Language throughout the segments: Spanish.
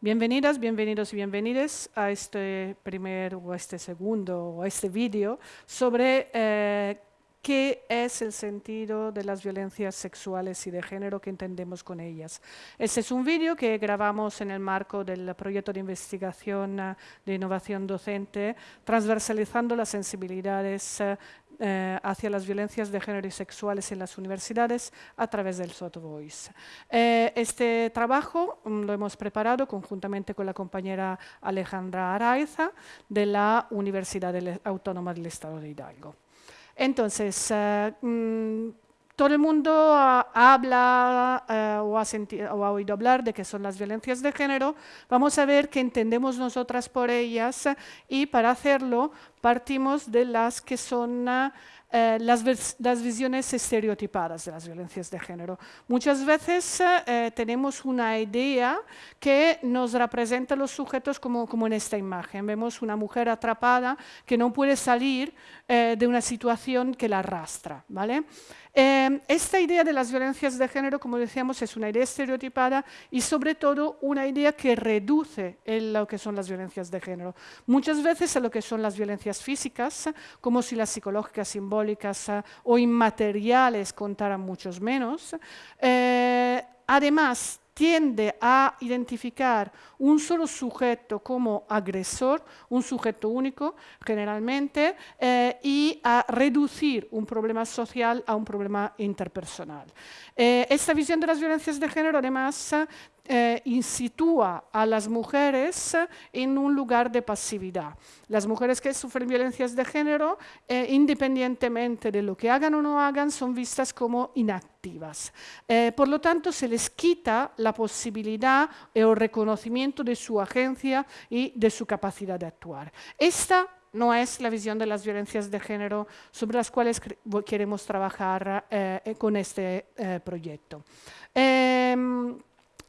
Bienvenidas, bienvenidos y bienvenidas a este primer o este segundo o este vídeo sobre eh, qué es el sentido de las violencias sexuales y de género que entendemos con ellas. Este es un vídeo que grabamos en el marco del proyecto de investigación eh, de innovación docente, transversalizando las sensibilidades eh, eh, hacia las violencias de género y sexuales en las universidades a través del Soft Voice. Eh, este trabajo mm, lo hemos preparado conjuntamente con la compañera Alejandra Araiza de la Universidad Autónoma del Estado de Hidalgo. Entonces, eh, mm, todo el mundo habla o, ha o, ha oído hablar de qué son las violencias de género. Vamos a ver qué entendemos nosotras por ellas y para hacerlo partimos de las que son eh, las, visiones estereotipadas de las violencias de género. Muchas veces eh, tenemos una idea que nos representa a los sujetos como, como, en esta imagen. Vemos una mujer atrapada que no puede salir eh, de una situación que la arrastra. ¿vale? esta idea de las violencias de género, como decíamos, es una idea estereotipada y sobre todo una idea que reduce en lo que son las violencias de género. Muchas veces a lo que son las violencias físicas, como si las psicológicas, simbólicas eh, o inmateriales contaran muchos menos. Eh, además, tiende a identificar un solo sujeto como agresor, un sujeto único generalmente, eh, y a reducir un problema social a un problema interpersonal. esta visión de las violencias de género además eh, insitúa a las mujeres en un lugar de pasividad. Las mujeres que sufren violencias de género, eh, independientemente de lo que hagan o no hagan, son vistas como inactivas. Eh, por lo tanto, se les quita la posibilidad o reconocimiento de su agencia y de su capacidad de actuar. Esta no es la visión de las violencias de género sobre las cuales queremos trabajar con este proyecto. Em,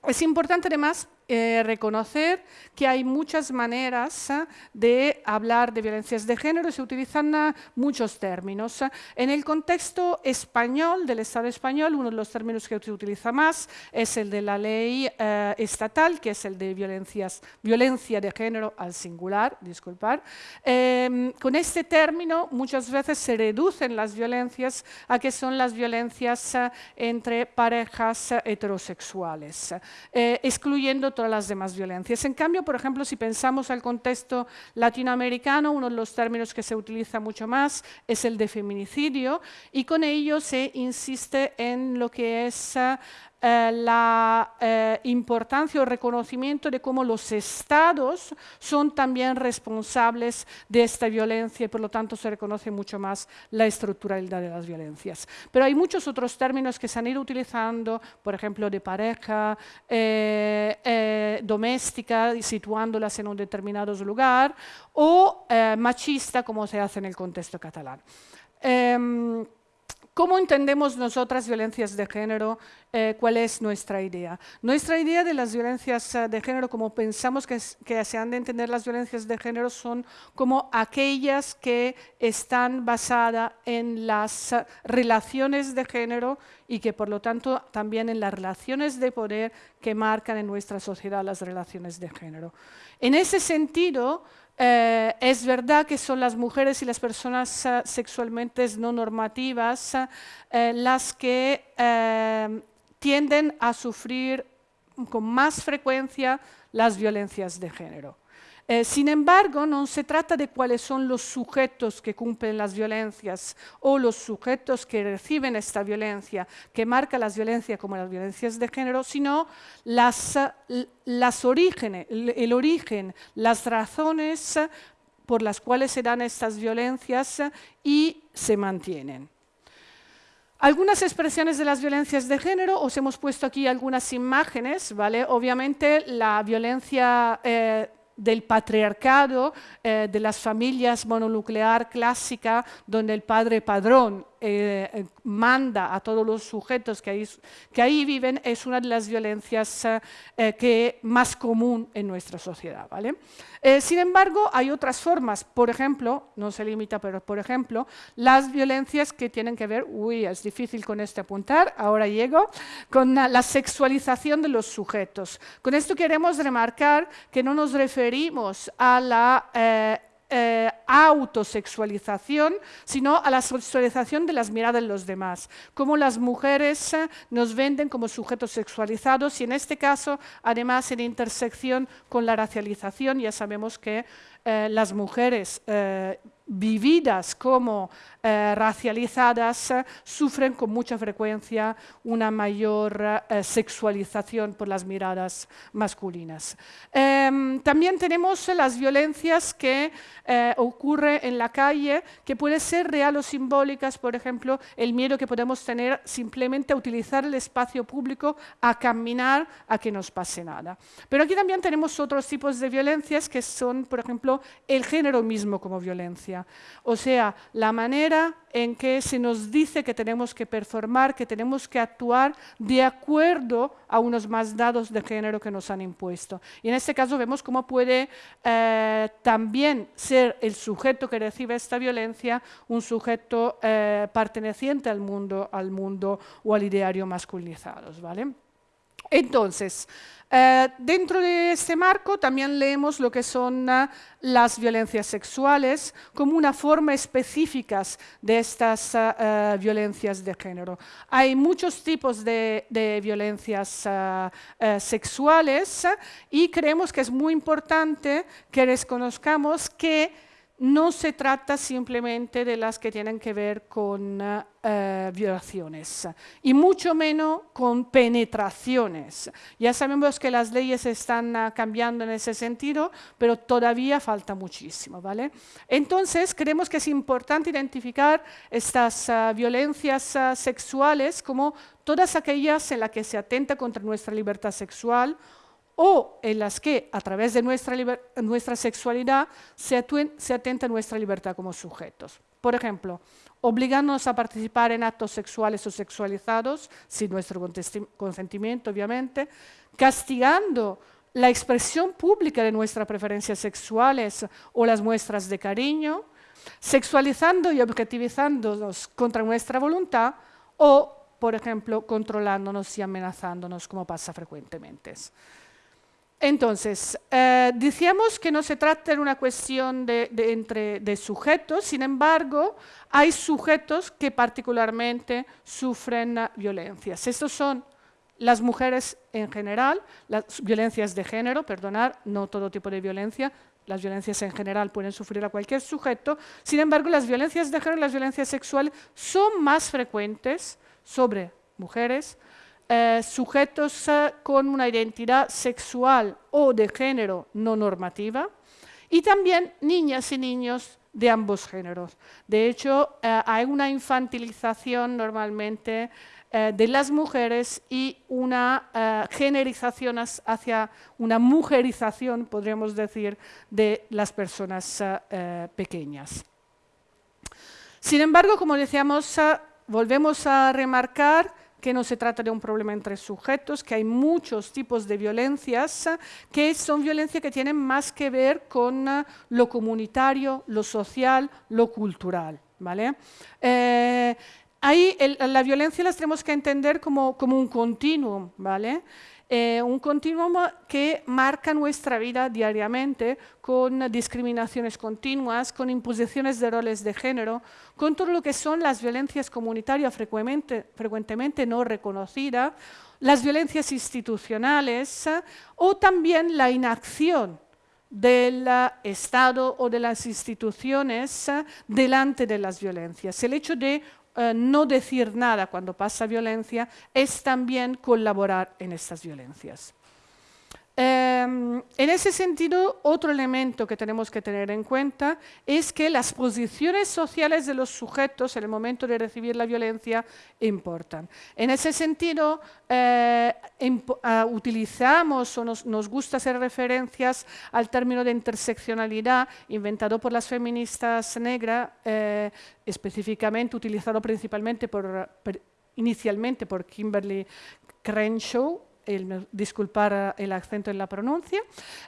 es importante además eh, reconocer que hay muchas maneras eh, de hablar de violencias de género. Se utilizan eh, muchos términos. En el contexto español, del Estado español, uno de los términos que se utiliza más es el de la ley estatal, que es el de violencias, violencia de género al singular, disculpar. Em, con este término muchas veces se reducen las violencias a que son las violencias entre parejas heterosexuales, excluyendo todas las demás violencias. En cambio, por ejemplo, si pensamos al contexto latinoamericano, uno de los términos que se utiliza mucho más es el de feminicidio y con ello se insiste en lo que es eh, la eh, importancia o reconocimiento de cómo los estados son también responsables de esta violencia y por lo tanto se reconoce mucho más la estructuralidad de las violencias. Pero hay muchos otros términos que se han ido utilizando, por ejemplo, de pareja, eh, doméstica, situándolas en un determinado lugar, o machista, como se hace en el contexto catalán. Em, ¿Cómo entendemos nosotras violencias de género? Eh, ¿Cuál es nuestra idea? Nuestra idea de las violencias eh, de género, como pensamos que, se han de entender las violencias de género, son como aquellas que están basadas en las eh, relaciones de género y que por lo tanto también en las relaciones de poder que marcan en nuestra sociedad las relaciones de género. En ese sentido, eh, es verdad que son las mujeres y las personas uh, sexualmente no normativas uh, las que uh, tienden a sufrir con más frecuencia las violencias de género. Eh, sin embargo, no se trata de cuáles son los sujetos que cumplen las violencias o los sujetos que reciben esta violencia, que marca las violencias como las violencias de género, sino las, las orígenes, el origen, las razones por las cuales se dan estas violencias y se mantienen. Algunas expresiones de las violencias de género, os hemos puesto aquí algunas imágenes, ¿vale? Obviamente la violencia eh, del patriarcado, eh, de las familias mononuclear clásica, donde el padre padrón eh, manda a todos los sujetos que ahí, que ahí viven es una de las violencias que más común en nuestra sociedad. ¿vale? sin embargo, hay otras formas, por ejemplo, no se limita, pero por ejemplo, las violencias que tienen que ver, uy, es difícil con este apuntar, ahora llego, con la sexualización de los sujetos. Con esto queremos remarcar que no nos referimos a la eh, autosexualización, sino a la sexualización de las miradas de los demás, como las mujeres eh, nos venden como sujetos sexualizados y en este caso, además, en intersección con la racialización, ya sabemos que eh, las mujeres vividas como eh, racializadas eh, sufren con mucha frecuencia una mayor eh, sexualización por las miradas masculinas. Em, también tenemos las violencias que ocurren en la calle, que pueden ser real o simbólicas, por ejemplo, el miedo que podemos tener simplemente a utilizar el espacio público, a caminar, a que nos pase nada. Pero aquí también tenemos otros tipos de violencias que son, por ejemplo, el género mismo como violencia. O sea, la manera en que se nos dice que tenemos que performar, que tenemos que actuar de acuerdo a unos más dados de género que nos han impuesto. Y en este caso vemos cómo puede eh, también ser el sujeto que recibe esta violencia un sujeto eh, perteneciente al mundo, al mundo o al ideario masculinizados. ¿vale? Entonces, eh, dentro de este marco también leemos lo que son uh, las violencias sexuales como una forma específica de estas uh, violencias de género. Hay muchos tipos de, de violencias uh, sexuales y creemos que es muy importante que reconozcamos que no se trata simplemente de las que tienen que ver con eh, violaciones y mucho menos con penetraciones. Ya sabemos que las leyes están uh, cambiando en ese sentido, pero todavía falta muchísimo. ¿vale? Entonces, creemos que es importante identificar estas uh, violencias uh, sexuales como todas aquellas en las que se atenta contra nuestra libertad sexual o en las que, a través de nuestra, nuestra sexualidad, se, se atenta nuestra libertad como sujetos. Por ejemplo, obligándonos a participar en actos sexuales o sexualizados, sin nuestro consentimiento, obviamente, castigando la expresión pública de nuestras preferencias sexuales o las muestras de cariño, sexualizando y objetivizándonos contra nuestra voluntad o, por ejemplo, controlándonos y amenazándonos, como pasa frecuentemente. Entonces, eh, decíamos que no se trata de una cuestión de, entre, sujetos, sin embargo, hay sujetos que particularmente sufren violencias. Estos son las mujeres en general, las violencias de género, perdonar, no todo tipo de violencia, las violencias en general pueden sufrir a cualquier sujeto, sin embargo, las violencias de género y las violencias sexuales son más frecuentes sobre mujeres, eh, sujetos eh, con una identidad sexual o de género no normativa y también niñas y niños de ambos géneros. De hecho, eh, hay una infantilización normalmente de las mujeres y una generización hacia una mujerización, podríamos decir, de las personas pequeñas. Sin embargo, como decíamos, volvemos a remarcar que no se trata de un problema entre sujetos, que hay muchos tipos de violencias que son violencias que tienen más que ver con eh, lo comunitario, lo social, lo cultural. ¿vale? Eh, ahí la violencia las tenemos que entender como, como un continuum, ¿vale? Eh, un continuum que marca nuestra vida diariamente con discriminaciones continuas, con imposiciones de roles de género, con todo lo que son las violencias comunitarias frecuentemente no reconocidas, las violencias institucionales o también la inacción del Estado o de las instituciones delante de las violencias. El hecho de eh, no decir nada cuando pasa violencia es también colaborar en estas violencias. Em, En ese sentido, otro elemento que tenemos que tener en cuenta es que las posiciones sociales de los sujetos en el momento de recibir la violencia importan. En ese sentido, eh, ah, utilizamos o nos, gusta hacer referencias al término de interseccionalidad inventado por las feministas negras, eh, específicamente utilizado principalmente por, inicialmente por Kimberly Crenshaw, disculpar el acento en la pronuncia.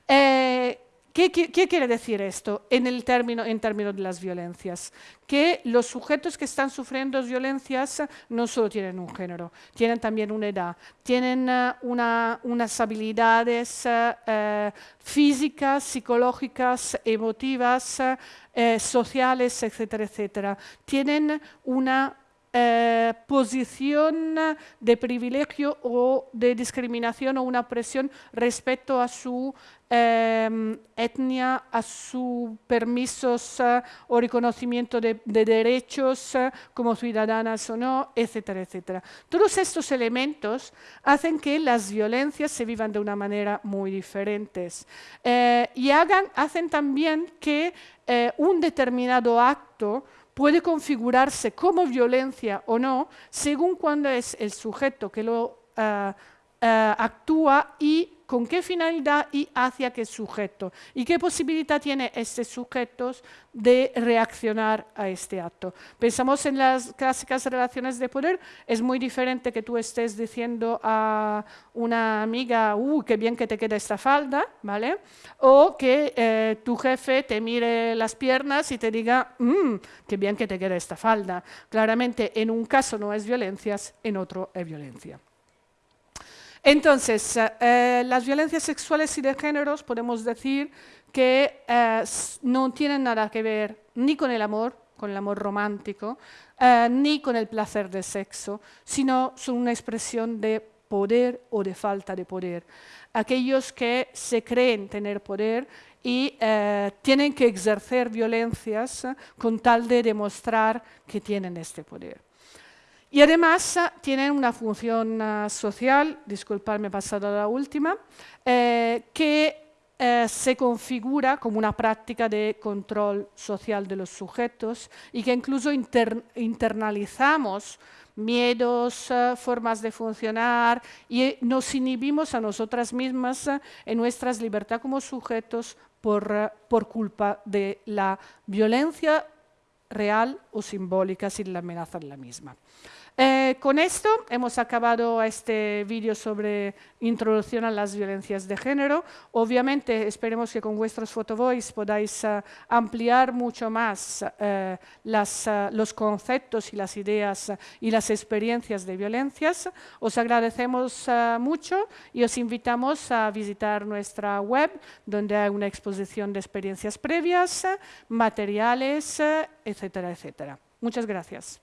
Eh, ¿qué, quiere decir esto en, el término, en términos de las violencias? Que los sujetos que están sufriendo violencias no solo tienen un género, tienen también una edad, tienen eh, unas habilidades eh, físicas, psicológicas, emotivas, sociales, etcétera, etcétera. Tienen una eh, posición de privilegio o de discriminación o una presión respecto a su em, etnia, a sus permisos eh, o reconocimiento de, derechos eh, como ciudadanas o no, etcétera, etcétera. Todos estos elementos hacen que las violencias se vivan de una manera muy diferentes y hacen también que un determinado acto puede configurarse como violencia o no, según cuándo es el sujeto que lo eh, eh, actúa y con qué finalidad y hacia qué sujeto y qué posibilidad tiene este sujeto de reaccionar a este acto. Pensamos en las clásicas relaciones de poder, es muy diferente que tú estés diciendo a una amiga, ¡uh, qué bien que te queda esta falda! ¿vale? O que eh, tu jefe te mire las piernas y te diga, mmm, qué bien que te queda esta falda! Claramente, en un caso no es violencia, en otro es violencia. Entonces, eh, las violencias sexuales y de géneros podemos decir que eh, no tienen nada que ver ni con el amor, con el amor romántico, eh, ni con el placer de sexo, sino son una expresión de poder o de falta de poder. Aquellos que se creen tener poder y tienen que ejercer violencias con tal de demostrar que tienen este poder. Y además ah, tienen una función ah, social, disculpadme, pasado a la última, eh, que eh, se configura como una práctica de control social de los sujetos y que incluso internalizamos miedos, formas de funcionar y nos inhibimos a nosotras mismas en nuestras libertades como sujetos por, por culpa de la violencia real o simbólica sin la amenaza en la misma. Eh, con esto hemos acabado este vídeo sobre introducción a las violencias de género. Obviamente esperemos que con vuestros fotovoice podáis eh, ampliar mucho más eh, los conceptos y las ideas y las experiencias de violencias. Os agradecemos mucho y os invitamos a visitar nuestra web donde hay una exposición de experiencias previas, materiales, etcétera, etcétera. Muchas gracias.